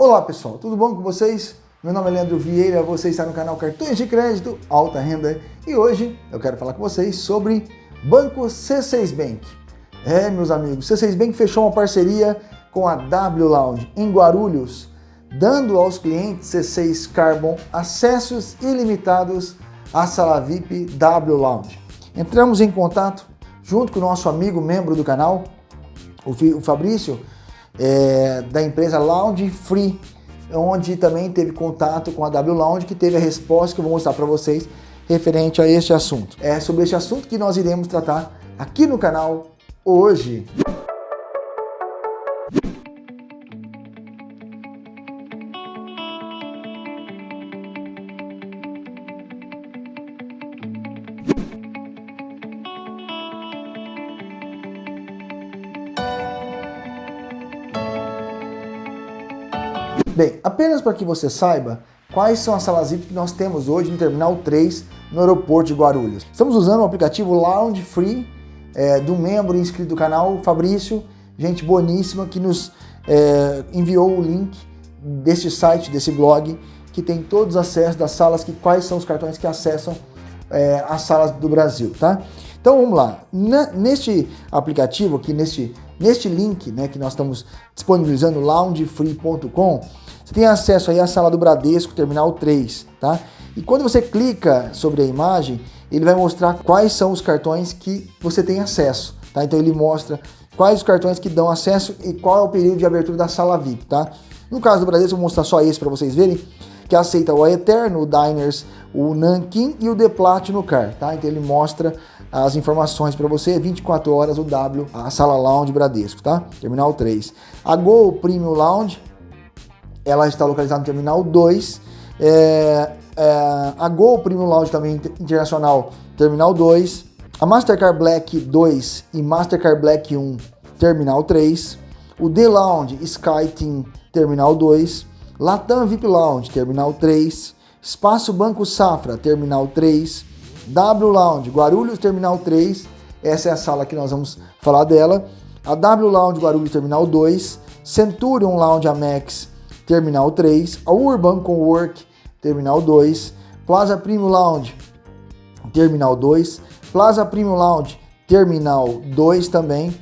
Olá pessoal, tudo bom com vocês? Meu nome é Leandro Vieira, você está no canal Cartões de Crédito Alta Renda e hoje eu quero falar com vocês sobre Banco C6 Bank. É, meus amigos, C6 Bank fechou uma parceria com a W Lounge em Guarulhos, dando aos clientes C6 Carbon acessos ilimitados à sala VIP W Lounge. Entramos em contato junto com o nosso amigo membro do canal, o Fabrício, é, da empresa Lounge Free, onde também teve contato com a W Lounge, que teve a resposta que eu vou mostrar para vocês referente a este assunto. É sobre este assunto que nós iremos tratar aqui no canal hoje. Bem, apenas para que você saiba quais são as salas VIP que nós temos hoje no Terminal 3 no aeroporto de Guarulhos. Estamos usando o aplicativo Lounge Free é, do membro inscrito do canal, Fabrício, gente boníssima, que nos é, enviou o link desse site, desse blog, que tem todos os acessos das salas, que quais são os cartões que acessam é, as salas do Brasil, tá? Então vamos lá, Na, neste aplicativo aqui, neste, neste link né, que nós estamos disponibilizando, loungefree.com, você tem acesso aí à sala do Bradesco, terminal 3, tá? E quando você clica sobre a imagem, ele vai mostrar quais são os cartões que você tem acesso, tá? Então ele mostra quais os cartões que dão acesso e qual é o período de abertura da sala VIP, tá? No caso do Bradesco, eu vou mostrar só esse para vocês verem, que aceita o Eterno, o Diners, o Nankin e o The Platinum Car, tá? Então ele mostra as informações para você, 24 horas o W, a sala Lounge Bradesco, tá? Terminal 3. A Go Premium Lounge, ela está localizada no Terminal 2. É, é, a Go Premium Lounge também internacional, Terminal 2. A Mastercard Black 2 e Mastercard Black 1, Terminal 3. O The Lounge Sky Team, Terminal 2. Latam VIP Lounge, Terminal 3. Espaço Banco Safra, Terminal 3. W Lounge, Guarulhos, Terminal 3. Essa é a sala que nós vamos falar dela. A W Lounge, Guarulhos, Terminal 2. Centurion Lounge Amex, Terminal 3, a Urban Cowork, Terminal 2, Plaza Premium Lounge, Terminal 2, Plaza Premium Lounge, Terminal 2 também,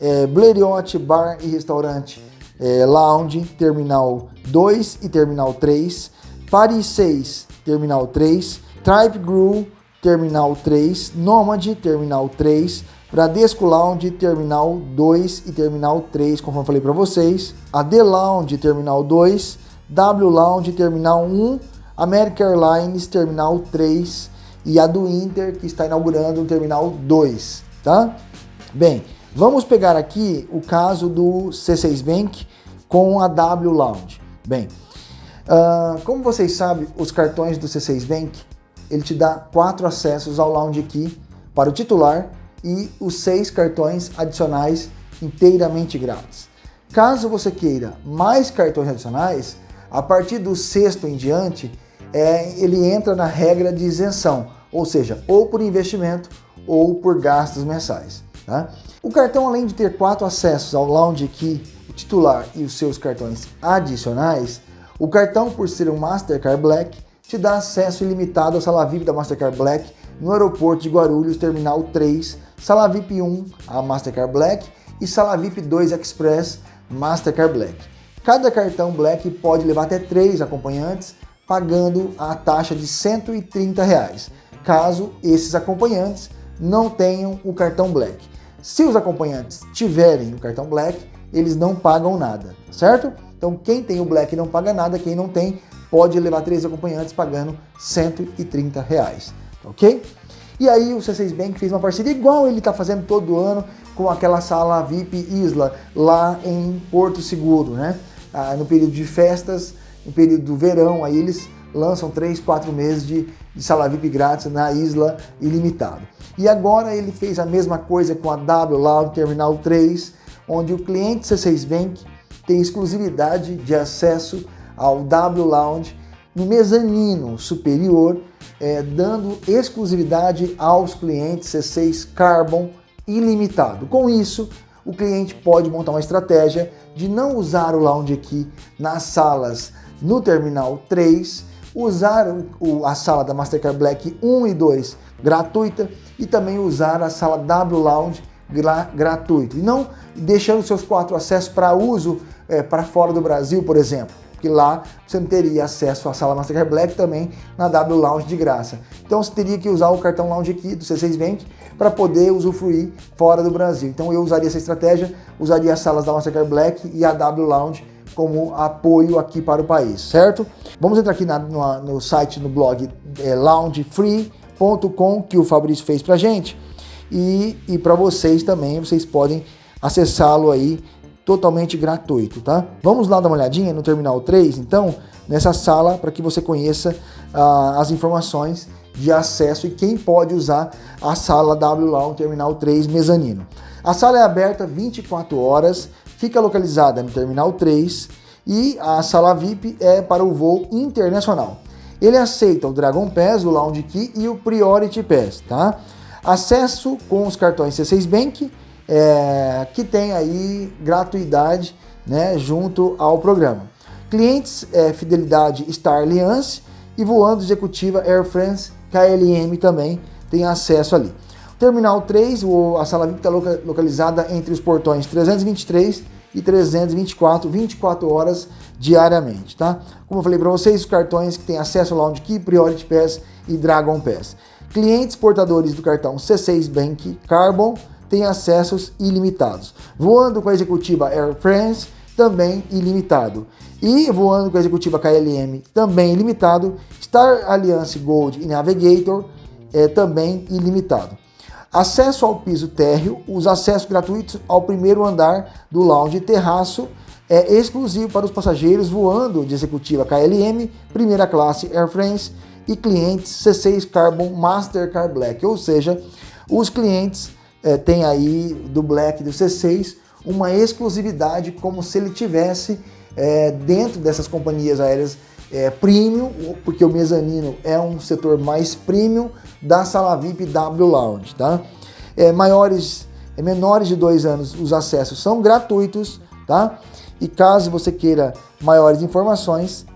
é, Blériot Bar e Restaurante é, Lounge, Terminal 2 e Terminal 3, Paris 6, Terminal 3, Tribe Grew, Terminal 3, Nomad, Terminal 3, Bradesco Lounge Terminal 2 e Terminal 3, conforme falei para vocês. A D Lounge Terminal 2, W Lounge Terminal 1, American Airlines Terminal 3 e a do Inter que está inaugurando o Terminal 2, tá? Bem, vamos pegar aqui o caso do C6 Bank com a W Lounge. Bem, uh, como vocês sabem, os cartões do C6 Bank, ele te dá quatro acessos ao Lounge Key para o titular e os seis cartões adicionais inteiramente grátis. Caso você queira mais cartões adicionais, a partir do sexto em diante, é, ele entra na regra de isenção, ou seja, ou por investimento ou por gastos mensais. Tá? O cartão, além de ter quatro acessos ao Lounge Key, o titular e os seus cartões adicionais, o cartão, por ser um Mastercard Black, te dá acesso ilimitado à sala VIP da Mastercard Black no aeroporto de Guarulhos, Terminal 3, Sala VIP 1, a Mastercard Black, e Sala VIP 2 Express, Mastercard Black. Cada cartão Black pode levar até três acompanhantes, pagando a taxa de 130 reais, caso esses acompanhantes não tenham o cartão Black. Se os acompanhantes tiverem o cartão Black, eles não pagam nada, certo? Então quem tem o Black não paga nada, quem não tem pode levar três acompanhantes pagando 130 reais, ok? E aí o C6 Bank fez uma parceria igual ele está fazendo todo ano com aquela sala VIP Isla lá em Porto Seguro, né? Ah, no período de festas, no período do verão, aí eles lançam três, quatro meses de, de sala VIP grátis na Isla ilimitado. E agora ele fez a mesma coisa com a W Lounge Terminal 3, onde o cliente C6 Bank tem exclusividade de acesso ao W Lounge no mezanino superior, é, dando exclusividade aos clientes C6 Carbon ilimitado. Com isso, o cliente pode montar uma estratégia de não usar o Lounge Key nas salas no Terminal 3, usar o, a sala da Mastercard Black 1 e 2 gratuita e também usar a sala W Lounge gra, gratuito. E não deixando seus quatro acessos para uso é, para fora do Brasil, por exemplo porque lá você não teria acesso à sala Mastercard Black também na W Lounge de graça. Então você teria que usar o cartão Lounge aqui do C6 Bank para poder usufruir fora do Brasil. Então eu usaria essa estratégia, usaria as salas da Mastercard Black e a W Lounge como apoio aqui para o país, certo? Vamos entrar aqui na, no, no, site, no blog é, loungefree.com que o Fabrício fez para gente e, e para vocês também, vocês podem acessá-lo aí totalmente gratuito, tá? Vamos lá dar uma olhadinha no Terminal 3, então, nessa sala, para que você conheça ah, as informações de acesso e quem pode usar a sala W um Terminal 3 mezanino. A sala é aberta 24 horas, fica localizada no Terminal 3 e a sala VIP é para o voo internacional. Ele aceita o Dragon Pass, o Lounge Key e o Priority Pass, tá? Acesso com os cartões C6 Bank, é, que tem aí gratuidade né, junto ao programa. Clientes é, Fidelidade Star Alliance e voando executiva Air France KLM também tem acesso ali. Terminal 3, a sala VIP está localizada entre os portões 323 e 324, 24 horas diariamente, tá? Como eu falei para vocês, os cartões que têm acesso ao Lounge Key, Priority Pass e Dragon Pass. Clientes portadores do cartão C6 Bank Carbon tem acessos ilimitados. Voando com a executiva Air France, também ilimitado. E voando com a executiva KLM, também ilimitado. Star Alliance Gold e Navigator, é, também ilimitado. Acesso ao piso térreo, os acessos gratuitos ao primeiro andar do lounge terraço é exclusivo para os passageiros voando de executiva KLM, primeira classe Air France e clientes C6 Carbon Mastercard Black, ou seja, os clientes é, tem aí do Black do C6 uma exclusividade como se ele tivesse é, dentro dessas companhias aéreas é, premium, porque o mezanino é um setor mais premium da sala VIP W Lounge, tá? É, maiores, é, menores de dois anos, os acessos são gratuitos, tá? E caso você queira maiores informações,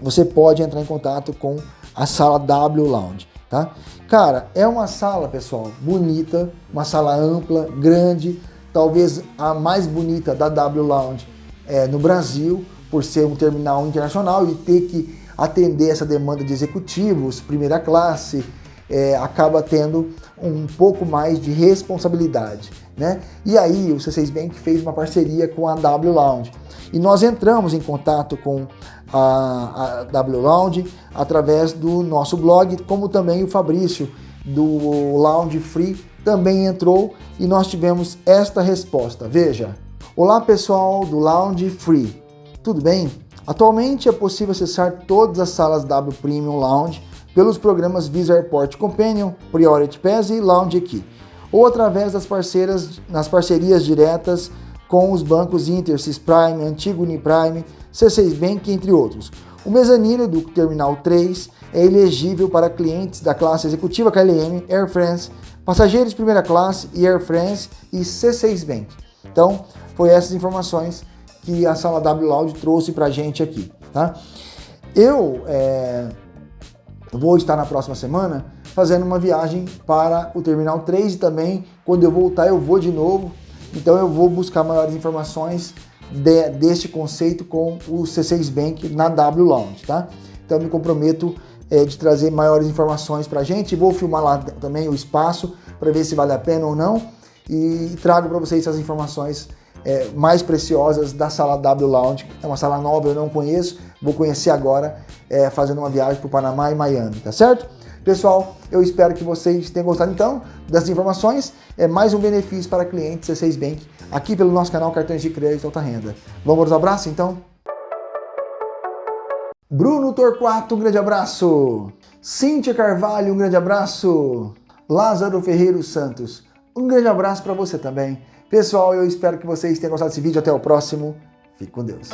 você pode entrar em contato com a sala W Lounge, tá? Cara, é uma sala, pessoal, bonita, uma sala ampla, grande, talvez a mais bonita da W Lounge é, no Brasil, por ser um terminal internacional e ter que atender essa demanda de executivos, primeira classe, é, acaba tendo um pouco mais de responsabilidade. Né? E aí o C6 Bank fez uma parceria com a W Lounge. E nós entramos em contato com a, a W Lounge através do nosso blog, como também o Fabrício do Lounge Free também entrou e nós tivemos esta resposta. Veja, Olá pessoal do Lounge Free, tudo bem? Atualmente é possível acessar todas as salas W Premium Lounge pelos programas Visa Airport Companion, Priority Pass e Lounge Key, ou através das parceiras, nas parcerias diretas com os bancos Inter, Prime, Antigo Uniprime, C6 Bank, entre outros. O mezanino do Terminal 3 é elegível para clientes da classe executiva KLM, Air France, passageiros de primeira classe e Air France e C6 Bank. Então, foi essas informações que a sala W Lounge trouxe para a gente aqui. Tá? Eu é, vou estar na próxima semana fazendo uma viagem para o Terminal 3 e também, quando eu voltar, eu vou de novo então eu vou buscar maiores informações de, deste conceito com o C6 Bank na W Lounge, tá? Então me comprometo é, de trazer maiores informações para a gente. Vou filmar lá também o espaço para ver se vale a pena ou não e trago para vocês essas informações é, mais preciosas da sala W Lounge. É uma sala nova, eu não conheço, vou conhecer agora é, fazendo uma viagem para o Panamá e Miami, tá certo? Pessoal, eu espero que vocês tenham gostado então dessas informações. É mais um benefício para clientes C6 Bank aqui pelo nosso canal Cartões de Crédito Alta Renda. Vamos ao abraço então? Bruno Torquato, um grande abraço. Cíntia Carvalho, um grande abraço. Lázaro Ferreiro Santos, um grande abraço para você também. Pessoal, eu espero que vocês tenham gostado desse vídeo. Até o próximo. Fique com Deus.